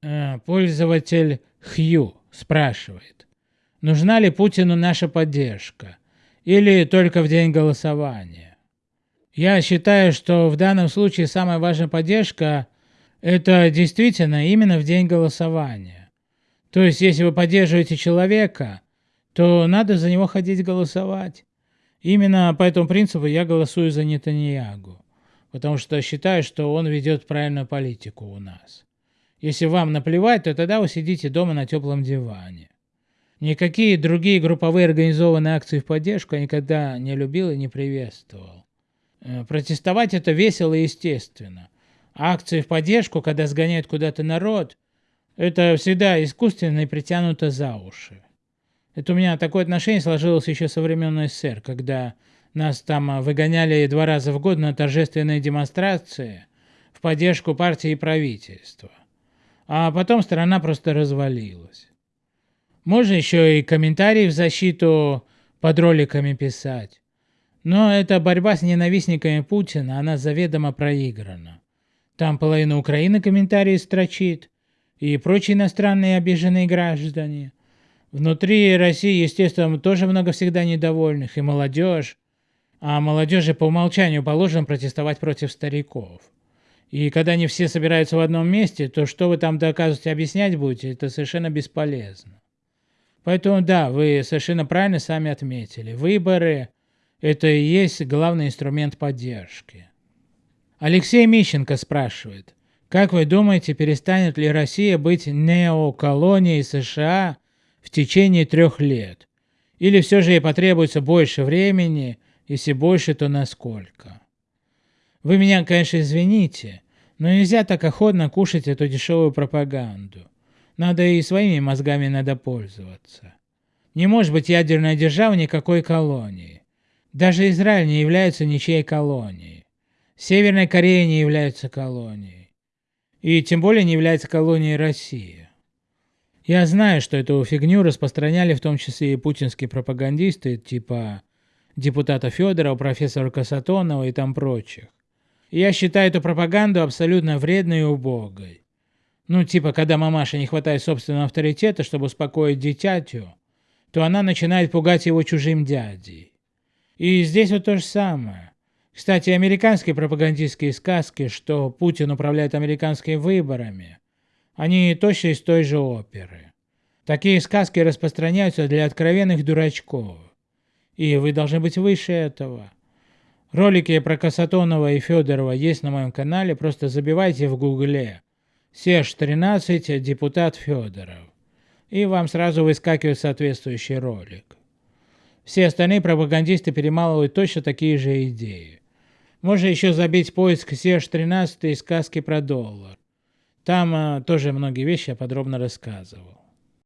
Э, пользователь Хью спрашивает, нужна ли Путину наша поддержка или только в день голосования? Я считаю, что в данном случае самая важная поддержка – это действительно именно в день голосования. То есть, если вы поддерживаете человека, то надо за него ходить голосовать. Именно по этому принципу я голосую за Нетаньягу, потому что считаю, что он ведет правильную политику у нас. Если вам наплевать, то тогда вы сидите дома на теплом диване. Никакие другие групповые организованные акции в поддержку я никогда не любил и не приветствовал. Э, протестовать это весело и естественно. Акции в поддержку, когда сгоняют куда-то народ, это всегда искусственно и притянуто за уши. Это у меня такое отношение сложилось еще со времен СССР, когда нас там а, выгоняли два раза в год на торжественные демонстрации в поддержку партии и правительства. А потом страна просто развалилась. Можно еще и комментарии в защиту под роликами писать. Но эта борьба с ненавистниками Путина, она заведомо проиграна. Там половина Украины комментарии строчит, и прочие иностранные обиженные граждане. Внутри России, естественно, тоже много всегда недовольных, и молодежь. А молодежи по умолчанию положено протестовать против стариков. И когда они все собираются в одном месте, то что вы там доказываете, объяснять будете, это совершенно бесполезно. Поэтому да, вы совершенно правильно сами отметили. Выборы – это и есть главный инструмент поддержки. Алексей Мищенко спрашивает, как вы думаете, перестанет ли Россия быть неоколонией США в течение трех лет? Или все же ей потребуется больше времени, если больше, то насколько? Вы меня, конечно, извините, но нельзя так охотно кушать эту дешевую пропаганду. Надо и своими мозгами надо пользоваться. Не может быть ядерная держава никакой колонии. Даже Израиль не является ничьей колонией. Северная Корея не является колонией. И тем более не является колонией России. Я знаю, что эту фигню распространяли в том числе и путинские пропагандисты, типа депутата Федорова, профессора Касатонова и там прочих. Я считаю эту пропаганду абсолютно вредной и убогой. Ну, типа, когда мамаша не хватает собственного авторитета, чтобы успокоить дитятю, то она начинает пугать его чужим дядей. И здесь вот то же самое. Кстати, американские пропагандистские сказки, что Путин управляет американскими выборами, они точно из той же оперы. Такие сказки распространяются для откровенных дурачков. И вы должны быть выше этого. Ролики про Касатонова и Федорова есть на моем канале, просто забивайте в гугле Серж 13 депутат Федоров. И вам сразу выскакивает соответствующий ролик. Все остальные пропагандисты перемалывают точно такие же идеи. Можно еще забить поиск Серж 13 и сказки про доллар. Там а, тоже многие вещи я подробно рассказывал.